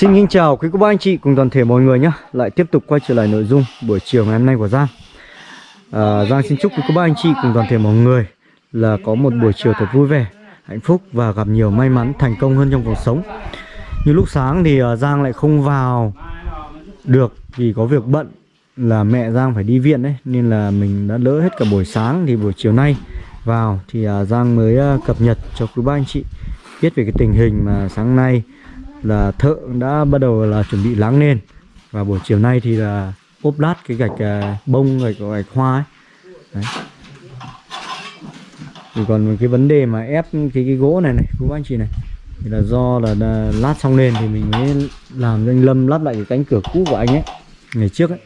Xin kính chào quý cô bác anh chị cùng toàn thể mọi người nhé. Lại tiếp tục quay trở lại nội dung buổi chiều ngày hôm nay của Giang. À, Giang xin chúc quý cô bác anh chị cùng toàn thể mọi người Là có một buổi chiều thật vui vẻ, hạnh phúc và gặp nhiều may mắn thành công hơn trong cuộc sống. Như lúc sáng thì à, Giang lại không vào được vì có việc bận là mẹ Giang phải đi viện đấy Nên là mình đã lỡ hết cả buổi sáng thì buổi chiều nay vào thì à, Giang mới à, cập nhật cho quý bác anh chị biết về cái tình hình mà sáng nay là thợ đã bắt đầu là chuẩn bị láng lên và buổi chiều nay thì là ốp lát cái gạch à, bông gạch gạch hoa ấy. Đấy. thì còn cái vấn đề mà ép cái cái gỗ này này quý bác anh chị này thì là do là, là lát xong lên thì mình mới làm cho anh Lâm lắp lại cái cánh cửa cũ của anh ấy ngày trước ấy.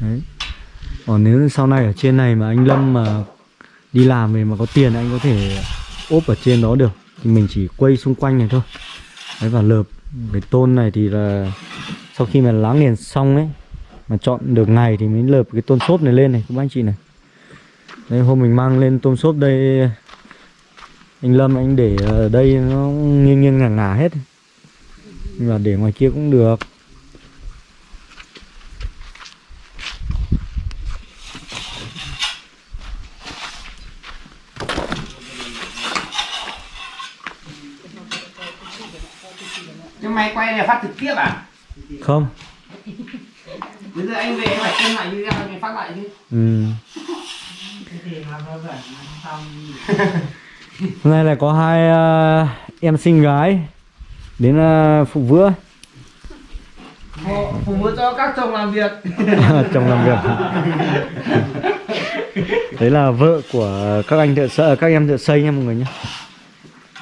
Đấy. Còn nếu sau này ở trên này mà anh Lâm mà đi làm về mà có tiền anh có thể ốp ở trên đó được. Thì mình chỉ quay xung quanh này thôi đấy và lợp. Cái tôn này thì là sau khi mà láng liền xong ấy mà chọn được ngày thì mới lợp cái tôn xốp này lên này các bác anh chị này. Đây hôm mình mang lên tôn xốp đây anh Lâm anh để ở đây nó nghiêng nghiêng ngả ngả hết. Nhưng mà để ngoài kia cũng được Nhưng mày quay này phát trực tiếp à? không Bây giờ anh về anh phải xem lại video anh phát lại chứ ừ. hôm nay là có hai ờ, em xinh gái đến uh, phụ bữa Phụ, nữ cho các chồng làm việc chồng làm việc đấy là vợ của các anh thợ xây các em thợ xây nha mọi người nhé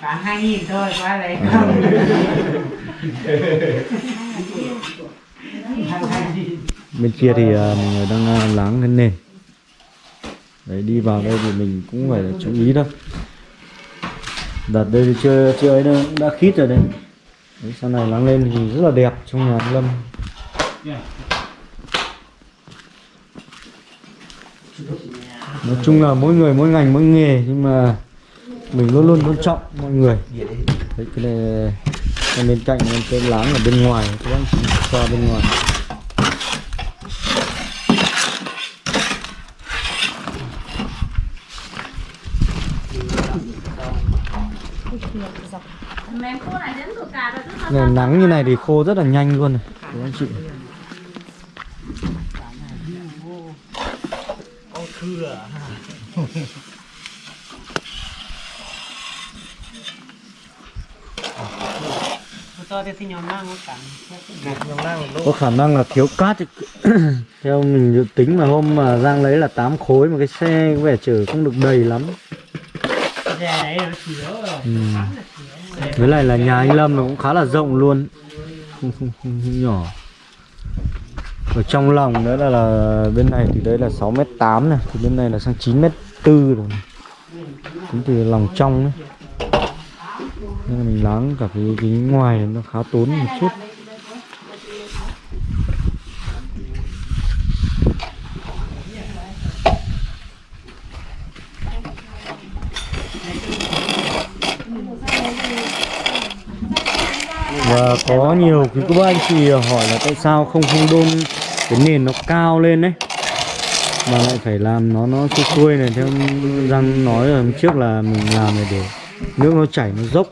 Bán 2 nghìn thôi, ai lấy không? bên kia thì mọi người đang ờ, láng cái nền đấy, đi vào đây thì mình cũng phải chú ý đâu đặt đây thì chưa chưa ấy đâu, đã khít rồi đấy. đấy, sau này láng lên thì rất là đẹp trong nhà anh lâm. Nói chung là mỗi người mỗi ngành, mỗi nghề, nhưng mà mình luôn luôn tôn trọng mọi người. Đấy, cái này cái bên cạnh cái láng ở bên ngoài, các anh chị qua bên ngoài. Ngày nắng như này thì khô rất là nhanh luôn này, các anh chị. Cho thì nhóm năng nó cắn có khả năng là thiếu cát thì- theo mình dự tính mà hôm mà Giang lấy là 8 khối mà cái xe có vẻ chở không được đầy lắm. Ừ. với lại là nhà anh Lâm nó cũng khá là rộng luôn. Không, không, không, không nhỏ. Ở trong lòng nữa là, là bên này thì đấy là 6 m 8 này thì bên này là sang 9 m 4 rồi tính từ lòng trong đấy nên là mình láng cả cái, cái ngoài nó khá tốn một chút. Và có nhiều cái các anh chị hỏi là tại sao không không đôn cái nền nó cao lên đấy mà lại phải làm nó nó xuôi xuôi này. Theo răng nói ở trước là mình làm này để nước nó chảy nó dốc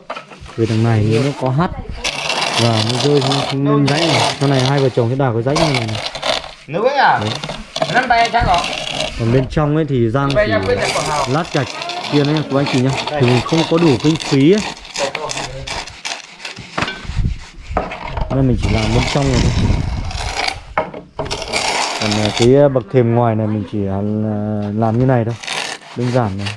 về đằng này nếu nó có hắt và nó rơi không, không lên dãy này. Sau này hai vợ chồng sẽ đào cái dãy này, này. Nữ ấy à? Năm tay chắc rồi còn bên trong ấy thì giang của Hào. lát gạch kia đấy của anh chị nhá. Thì mình không có đủ kinh phí ấy. Nên mình chỉ làm bên trong rồi thôi. Còn à, cái à, bậc thềm ngoài này mình chỉ à, làm như này thôi. Đơn giản này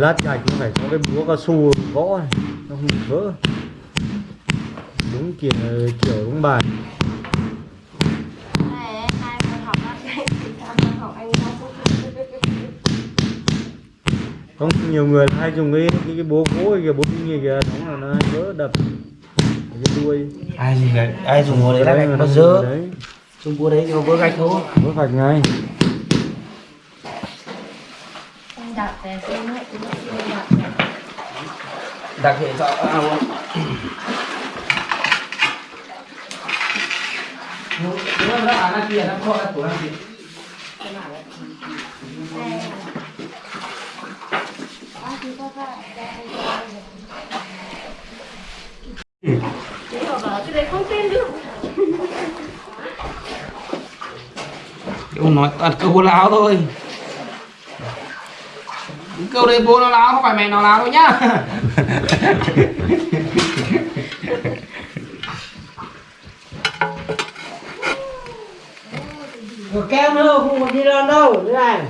lát gạch cũng phải có cái búa cao su gõ này nó không vỡ. Đúng kiểu kiểu đúng bài. Thì không nhiều người hay dùng cái cái, cái búa gỗ kìa búa kinh kìa đóng là nó vỡ đập cái đuôi. Ai dùng đấy, ai dùng hồ đấy là nó nó dùng dơ. đấy. Trung búa đấy nhưng mà búa gạch thôi. Vỡ gạch ngay Em đặt để xem hết cái nó đặt này. Đặc hệ cho à luôn Đúng rồi, nó à, nó kia, nó khó, nó của nó kia. Ông nói toàn câu láo thôi câu đấy bố nó láo không phải mày nó láo đâu nhá. Rồi keo nữa không có đi đâu đâu thế này.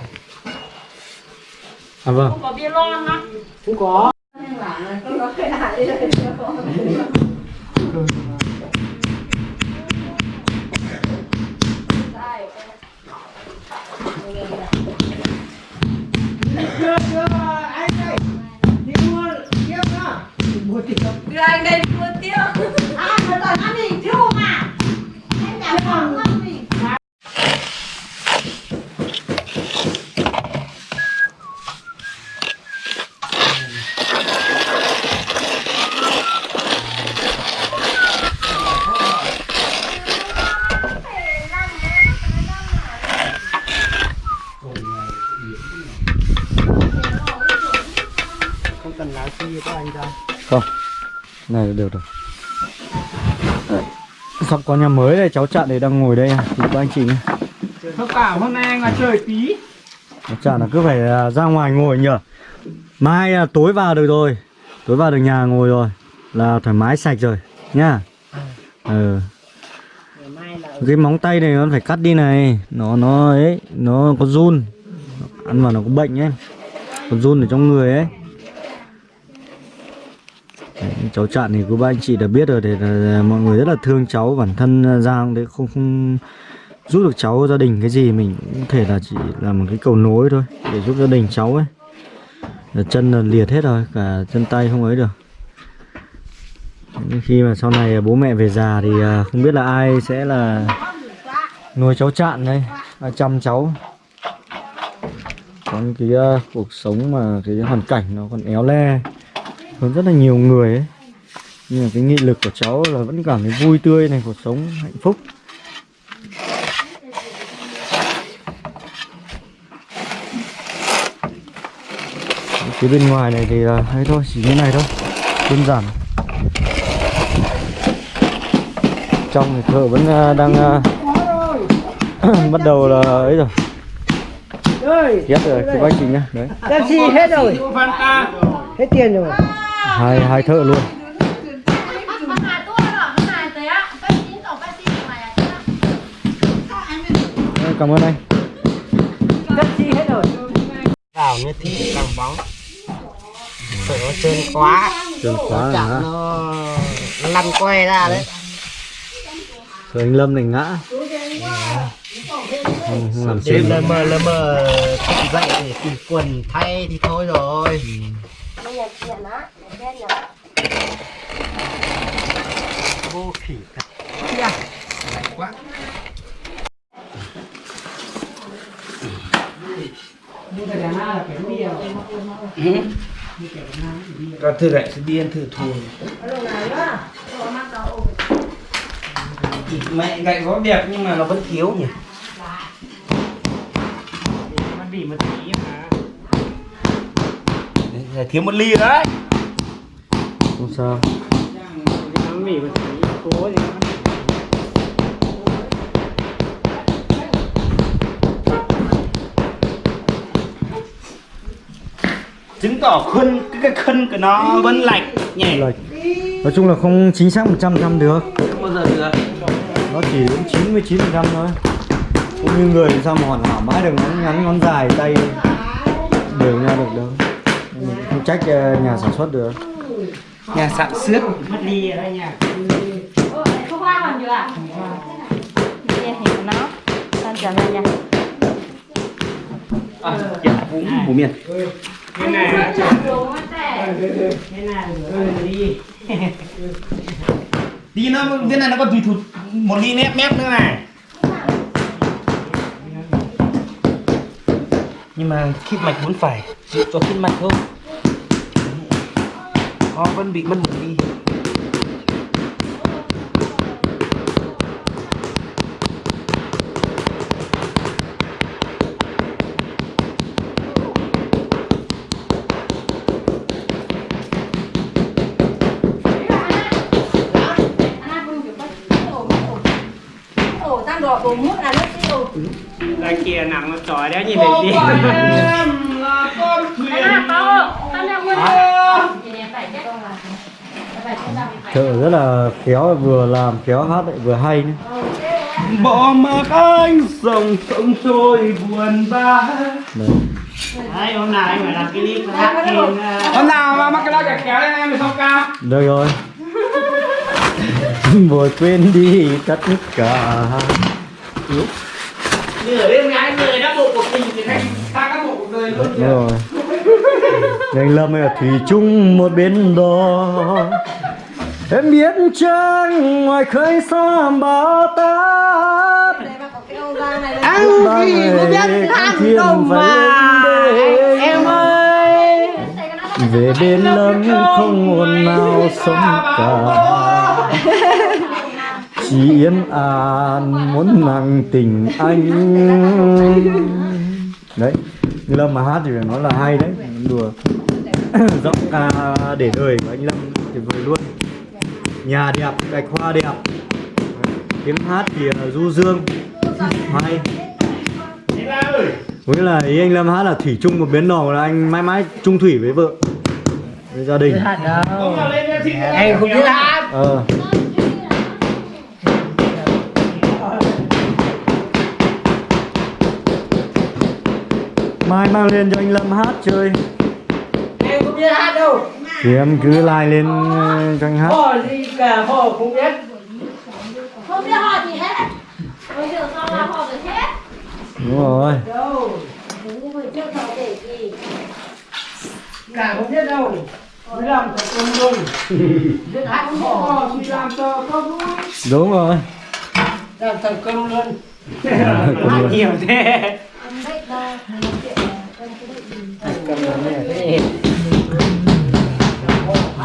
À vâng. Không có bia lon á. không có mua tiếp Đưa anh đây mua tiêu. à mà là ăn mình chưa mà anh nhà còn ăn mình không cần lái xe cho anh ra không. Này là được rồi. Đấy. sắp có nhà mới đây cháu chặn đây đang ngồi đây à. Thì các anh chị nhé. Không cả hôm nay là trời tí? Chặn là cứ phải à, ra ngoài ngồi nhờ. Mai à, tối vào được rồi. Tối vào được nhà ngồi rồi. Là thoải mái sạch rồi nhá. Ừ. Ngày mai là cái móng tay này nó phải cắt đi này. Nó nó ấy nó có run. Ăn vào nó có bệnh ấy. Có run ở trong người ấy Đấy, cháu chặn thì cô ba anh chị đã biết rồi để là mọi người rất là thương cháu bản thân Giang đấy không không giúp được cháu gia đình cái gì mình cũng có thể là chỉ là một cái cầu nối thôi để giúp gia đình cháu ấy. Là chân là liệt hết rồi cả chân tay không ấy được. Nhưng khi mà sau này bố mẹ về già thì à, không biết là ai sẽ là nuôi cháu chạn đây à, chăm cháu. Còn cái uh, cuộc sống mà cái hoàn cảnh nó còn éo le hơn rất là nhiều người ấy. Nhưng mà cái nghị lực của cháu là vẫn cảm thấy vui tươi này cuộc sống hạnh phúc. Cái bên ngoài này thì là hay thôi chỉ như này thôi. Đơn giản. Trong thì thợ vẫn à, đang à, bắt đầu là ấy rồi. Ghét rồi cái bác chị nhá. Đấy. Pepsi hết rồi. Hết tiền rồi hai hai thợ luôn. Cảm ơn anh. Pepsi hết rồi vào như thế càng bóng. Sợ nó trơn quá. Là chạm ngã nó lăn quay ra đấy. rồi anh lâm này ngã. Không, làm đêm chuyện. Lơ mơ lơ mơ dậy để tìm quần thay thì thôi rồi. Á. Đen nhở. vô khỉ thật quá Còn thử lại sẽ điên thử thùi Mẹ gậy có đẹp nhưng mà nó vẫn thiếu nhỉ? Nó bị một tí mà. Thiếu một ly đấy không sao. Chứng tỏ khuôn cái, cái khân của nó vẫn lạch nhỉ lệch nói chung là không chính xác 100 trăm được. Không bao giờ được. Nó chỉ đến 99 trăm thôi. Cũng như người sao mà hoàn hảo mãi được ngắn ngắn ngón dài tay đều nhau được đâu. Mình không trách ờ, nhà sản xuất được nhà sạn xước. Mất đi đây nhà không hoa còn được à đi thì nó con trở về nhà à dạ vũ miền. Cái này. Là cái này đi đi nó cái này nó còn tùy thụt một ly mép mép nữa này. Nhưng mà khít mạch vẫn phải cho khít mạch không con vẫn bị mất một đi ổ tăng đỏ bổ mút là nó kia nằm nó tròi đấy nhìn đi em là con thuyền. Tăng đang nguyên thì nè phải chết con là phải chết đâu Thợ rất là khéo vừa làm khéo hát lại vừa hay nữa. bỏ mặc anh dòng sông trôi buồn bã Đấy. Đấy hôm nào anh phải làm cái clip hát kìm hôm nào mà mắc cái đó kẹt kéo lên em thì không cao Được rồi. Vội quên đi tất cả. Nửa đêm ngày người đã bộ cuộc tình thì thành ta các bộ cuộc đời luôn rồi. Anh Lâm ở Thủy Trung một bên đó. Em biết chăng ngoài khơi xa bão táp đây mà có Anh thì biết hát đâu mà. Em ơi. Về bên lâm không hồn nào sống cả. chỉ yên an muốn nặng tình anh. Đấy như lâm mà hát thì phải nói là hay đấy. Đùa. Giọng ca để đời của anh lâm tuyệt vời luôn nhà đẹp gạch hoa đẹp. Tiếng hát thì du dương. Hay. Với là ý anh Lâm hát là thủy chung một bến đò là anh mãi mãi chung thủy với vợ với gia đình. Em không biết hát. Ờ. Mai mang lên cho anh Lâm hát chơi. Em không biết hát đâu thì em cứ like lên ờ, cho anh hát. Họ gì cả họ không biết. Không biết họ gì hết. Bây giờ sao là họ được hết? Đúng rồi. Đâu? Nhưng mà chưa thở để gì Cả không biết đâu. Mới làm thật công luôn Biết hát không họ thì làm cho có vui. Đúng rồi. Làm thật công luôn. Hát nhiều thế. Không nói chuyện nữa. Nè. Nè.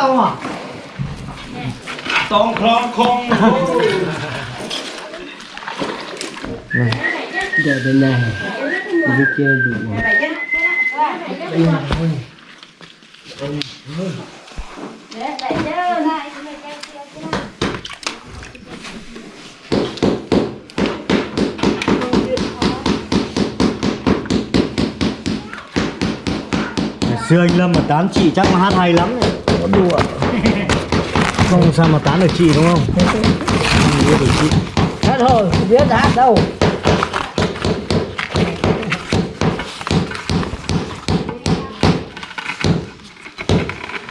Tôm hả? tông không không Giờ bên này Bên kia đủ đẩy chứ lại Ngày xưa anh Lâm mà tán chị chắc là hát hay lắm đấy. Có đùa. Không sao mà tán được chị đúng không? Không biết được chị. Hát thôi, không biết hát đâu.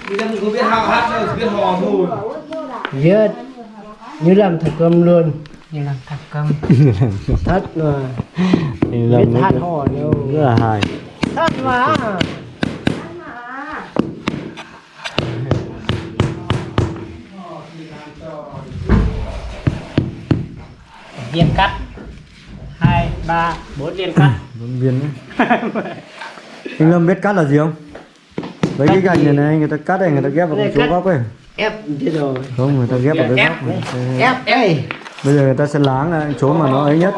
Bây giờ mình có biết hát hát đâu biết hò thôi. Viết Như làm thật công luôn. Như làm thật mà. Anh Lâm Biết hát hò đâu. Rất là hài Thật mà Viên cắt. Hai ba bốn viên cắt. Vẫn viên đấy Anh Lâm biết cắt là gì không? Lấy cái gạch này này, người ta cắt này, người ta ghép vào Đây, chỗ cắt. góc ấy. Ép thế rồi. Không, người ta ghép vào cái góc này. Ép đây Bây giờ người ta sẽ láng lại chỗ mà nó ấy nhất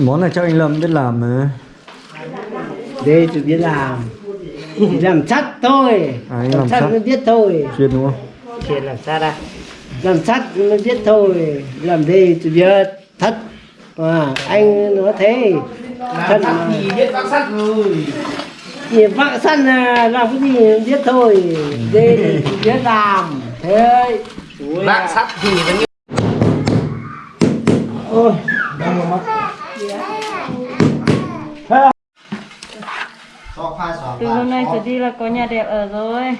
Món này cho anh Lâm biết làm mà. Đây tôi biết làm. Chỉ làm sắt thôi. À, anh làm sắt sắt. mới biết thôi. Chuyên đúng không? Chuyện làm sao đây Làm sắt mới biết thôi. Làm đây tôi biết Thật à, Anh nói thế. Thật mà biết bác sắt rồi. Chỉ vợ săn là làm cái gì biết thôi. Đây chỉ biết làm. Thế. À. sắt thì vẫn ôi đau mắt cho khoai xóa Từ hôm nay trở đi là có nhà đẹp ở rồi.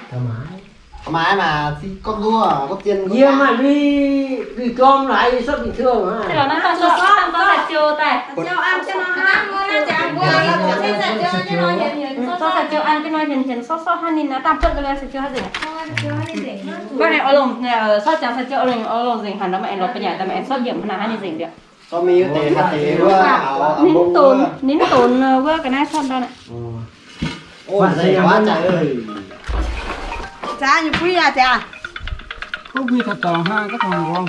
mái mà thì con đua có tiền nhiều mà đi đi cơm lại sắp bị thương Thế hả là nó còn sốt sốt có sạch chiều tại. cho ăn cho nó ăn nó chẳng qua là sẽ giật cho cho nó hiện hiện Sốt sạch chiều ăn cái nói hiền hiền sốt sốt han nhìn nó tạm phân cái sạch chiều hay gì? Bữa này ở lồng sốt chẳng sạch chiều ở lồng ở lồng gì hẳn đó mẹ lột bây giờ tại mẹ sốt điểm là han gì được. Cho mi tệ hạt ảo Nín tồn nín tồn qua cái này sốt đâu này. ôi dày quá trời ơi. Cha quý à cha không biết thật tò ha các thằng con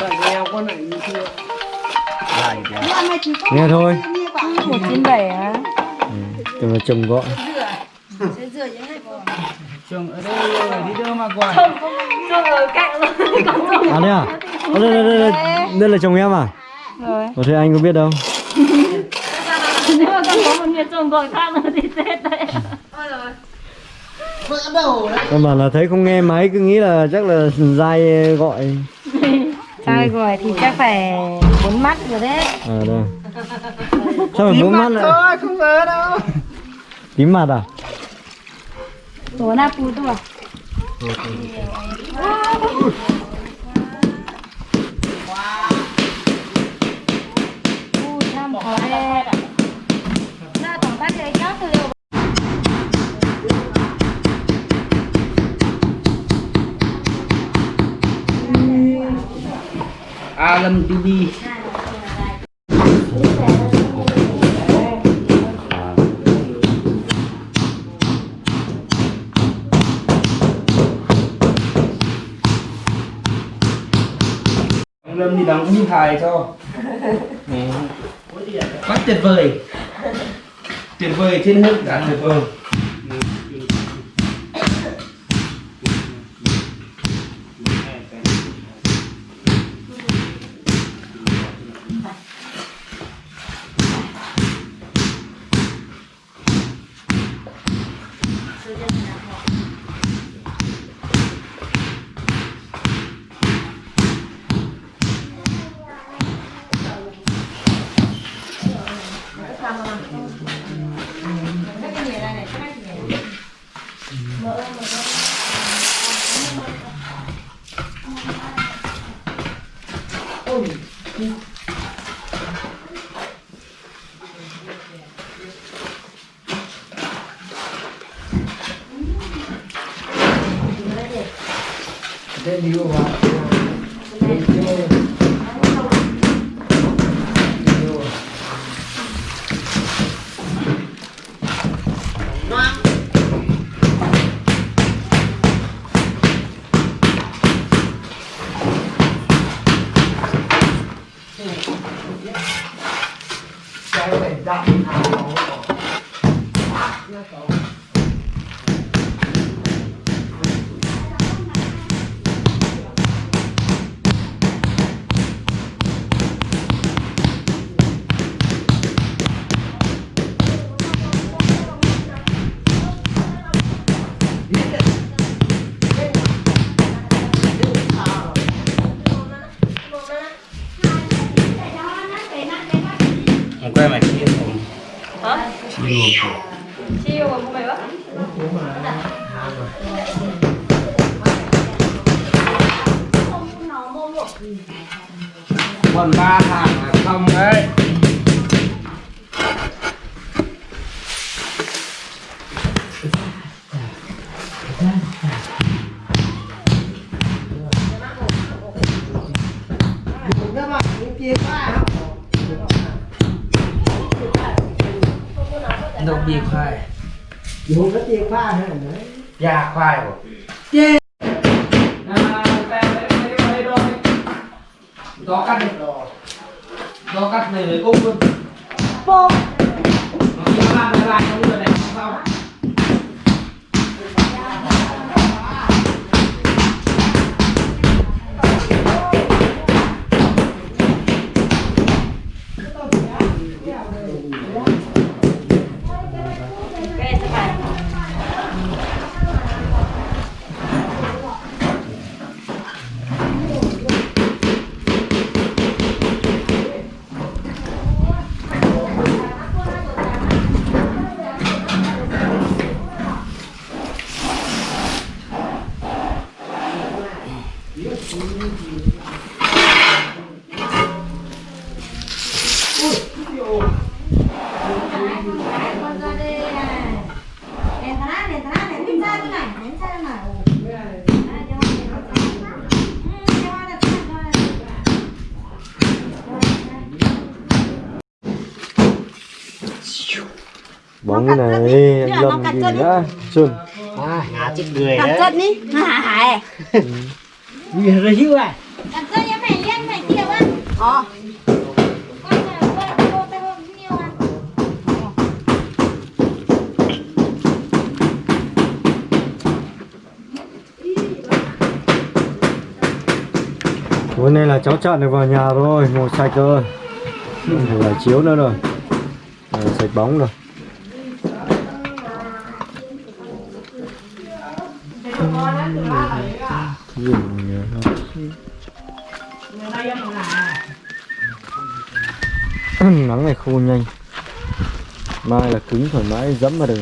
sợ nghèo con này như chưa. Nghe thôi. Một chín bảy á. cho mà chồng gọi trường ở đây đi đâu mà gọi Cho ở cạnh rồi. Còn à đây à Ờ, đây, đây, đây, đây, đây là chồng em à? Rồi. có thể anh có biết đâu. Nếu mà con có một người chồng gọi khác nữa thì chết đấy. Căn bản là thấy không nghe máy cứ nghĩ là chắc là dai gọi. Sai gọi thì chắc phải bốn mắt rồi đấy. à đây. Sao phải bốn mắt lại? thôi không vỡ đâu. Tím mặt à? Tổ na pu tua. Ui, từ Alam Ông Lâm đi đóng như hài cho Quá tuyệt vời. Tuyệt vời trên hết. Đã tuyệt vời. 在旅游啊。Ông quay mày kia không? Hả? Chiều Chiêu mà mày bắt. Còn ba hàng là xong đấy Tiền pha thế này đấy. Già khoai rồi. Đó cắt đi Đó cắt này với cung luôn. Nó chỉ làm lại không được này Sao bóng cái này. Em lâm gì nữa xuân à ngã chết người đấy. chân đi. Hả Vì rồi hữu à? Cặp chân em phải liên phải chiều á. Ờ. À Hôm nay là cháu chặn được vào nhà rồi, ngồi sạch rồi Không phải là chiếu nữa rồi. Ờ, Sạch bóng rồi Dùng nhiều hơn. Nắng này khô nhanh Mai là cứng thoải mái dẫm vào được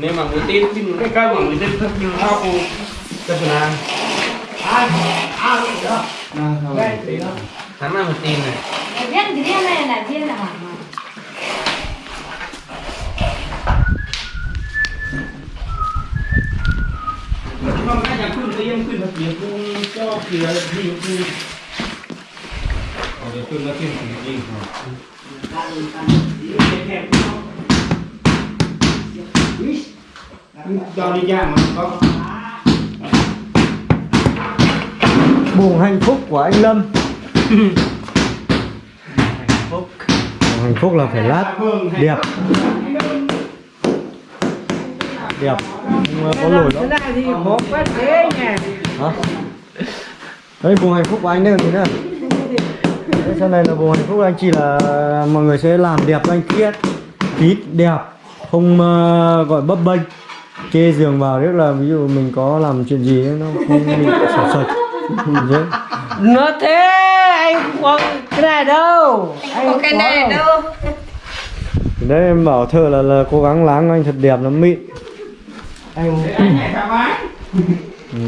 tin thật nhiều lao cô? Cho tôi làm. Hắn là một tin này. Viên cái viên này là viên là hỏng mà không cái nhà khuyên cái em khuyên thật nhiều cô cho kìa gì cô ở đây khuyên nó khuyên gì gì cho đi ra mà có. Buồn hạnh phúc của anh Lâm. Buồng hạnh phúc là phải lát. Đẹp Đẹp Không có lồi đó Hả? Đấy buồn hạnh phúc của anh đây còn gì nữa Đấy, sau này là buồn hạnh phúc của anh chỉ là mọi người sẽ làm đẹp cho anh khiết ít đẹp. Không uh, gọi bấp bênh. Kê giường vào rất là ví dụ mình có làm chuyện gì ấy, nó không bị sạch. Sạch. Nó thế anh không có cái này đâu. Anh có cái này đâu. Đấy em bảo thợ là, là cố gắng láng anh thật đẹp nó mịn. Anh thoải mái ừ.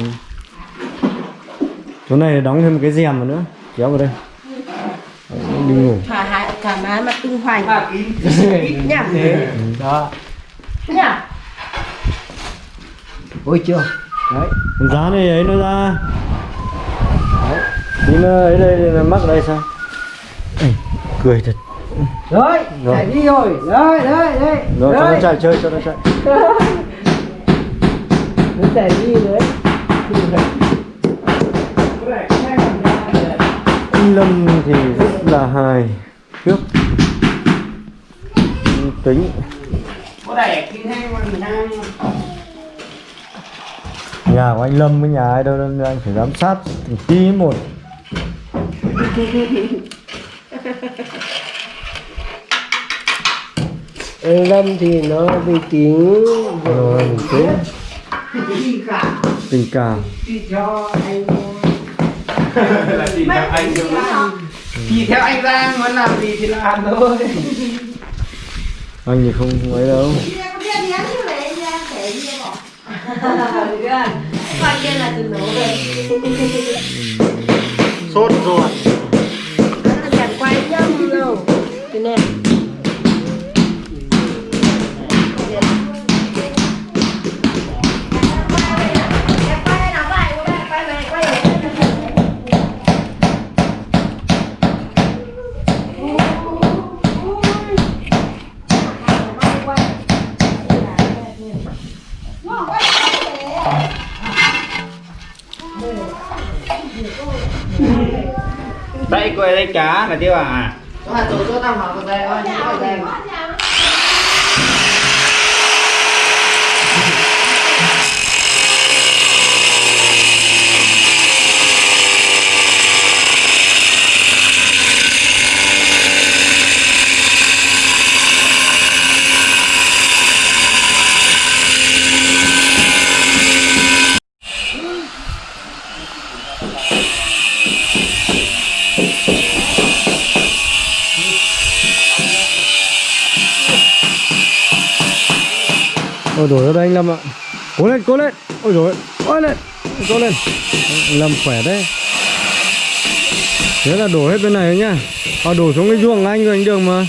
Chỗ này đóng thêm một cái rèm vào nữa. Kéo vào đây. Đi ngủ. Thả hại cả má mà tung hoành. Ba kín. Nhá Đó. Nhá Ôi chưa Đấy giá này ấy nó ra Đấy Tí nó ấy đây là mắc ở đây sao Ê, Cười thật Đấy, Rồi. chạy đi rồi. Đấy, đấy, đấy. rồi cho nó đấy. chạy chơi cho nó chạy Nó chạy đi đấy. lâm thì rất là hài trước tính có đẻ khi hay mà mình đang nhà của anh lâm với nhà ai đâu nên anh phải giám sát từng tí một. Anh Lâm thì nó vì tính rồi mình tính đi cả tình cảm. Đi cho anh là đi theo anh đi theo anh Giang muốn làm gì thì làm thôi. Anh thì không không ấy đâu Bỏ. Coi kia là từ nổ về. sốt ruột Nó chẳng quay nhâm đâu. Thế nè. Cá là tiêu à Mà tổ cho tao hỏi đây ơi, có đây. Ôi đổi ra đây anh lâm ạ. Cố lên cố lên. Ôi rồi ôi lên. Cố lên. Anh lâm khỏe đấy. Thế là đổ hết bên này nhá. À, đổ xuống cái ruộng anh rồi anh đường mà.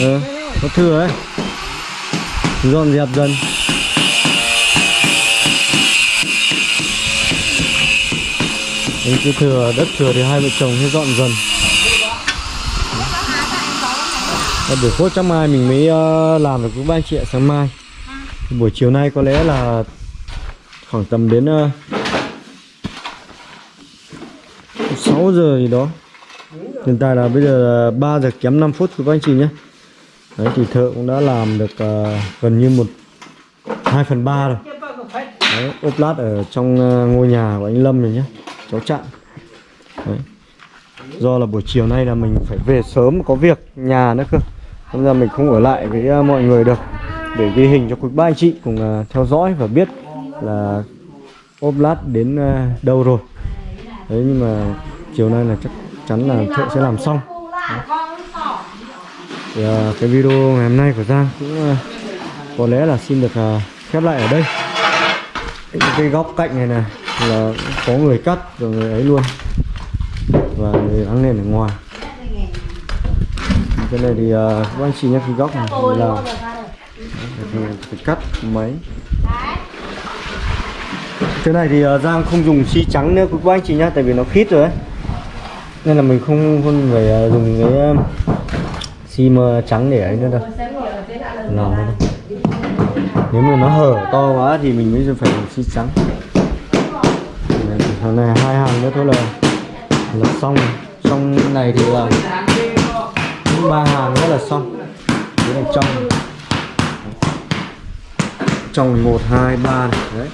Ờ có thừa ấy. Dọn dẹp dần. Anh cứ thừa đất thừa thì hai vợ chồng sẽ dọn dần. Để buổi phốt chắc mai mình mới ờ, làm được với ba anh chị ạ sáng mai buổi chiều nay có lẽ là khoảng tầm đến ờ, uh, 6 giờ gì đó. Hiện tại là bây giờ là 3 giờ kém 5 phút của các anh chị nhé. Đấy thì thợ cũng đã làm được uh, gần như một 2 phần 3 rồi. Đấy, ốp lát ở trong uh, ngôi nhà của anh Lâm rồi nhé. Cháu chặn đấy. do là buổi chiều nay là mình phải về sớm có việc nhà nữa cơ. Nên ra mình không ở lại với uh, mọi người được để ghi hình cho quý ba anh chị cùng à, theo dõi và biết là ốp lát đến à, đâu rồi. Đấy nhưng mà chiều nay là chắc chắn là thợ sẽ làm xong. Thì, ờ, cái video ngày hôm nay của Giang cũng ờ, có lẽ là xin được ờ, khép lại ở đây. Cái, cái góc cạnh này này là có người cắt rồi người ấy luôn. Và người áng nền ở ngoài. Cái này thì uh, các anh chị nhé cái góc này là phải cắt mấy cái này thì uh, Giang không dùng xi trắng nữa. Các anh chị nhá tại vì nó khít rồi ấy. Nên là mình không không phải uh, dùng cái uh, xi mờ trắng để ấy nữa đâu. Làm nữa đâu nếu mà nó hở to quá thì mình mới phải dùng xi trắng. Đấy, này hai hàng nữa thôi là là xong. Xong này thì là ba hàng nữa là xong. Cái này trong trong một, hai, ba này, đấy.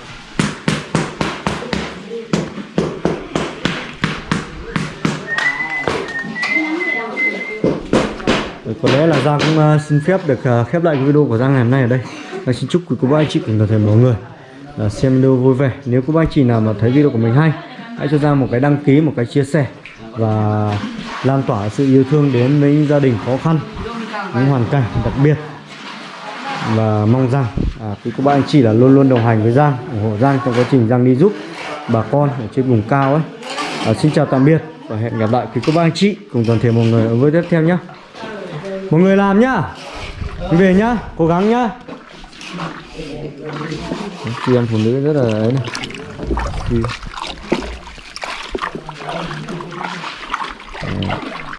Có lẽ là Giang cũng ờ, xin phép được ờ, khép lại video của Giang ngày hôm nay ở đây. Giang xin chúc quý cô bác anh chị cùng toàn thể mọi người xem video vui vẻ. Nếu cô bác anh chị nào mà thấy video của mình hay, hãy cho Giang một cái đăng ký, một cái chia sẻ và lan tỏa sự yêu thương đến với những gia đình khó khăn, những hoàn cảnh đặc biệt và mong rằng à, quý cô bác anh chị là luôn luôn đồng hành với Giang ủng hộ Giang trong quá trình Giang đi giúp bà con ở trên vùng cao ấy. À, xin chào tạm biệt và hẹn gặp lại quý cô bác anh chị cùng toàn thể mọi người ở với tiếp theo nhé mọi người làm nhá. Về nhá cố gắng nhá. Chị em phụ nữ rất là ấy này. Thì- Đấy.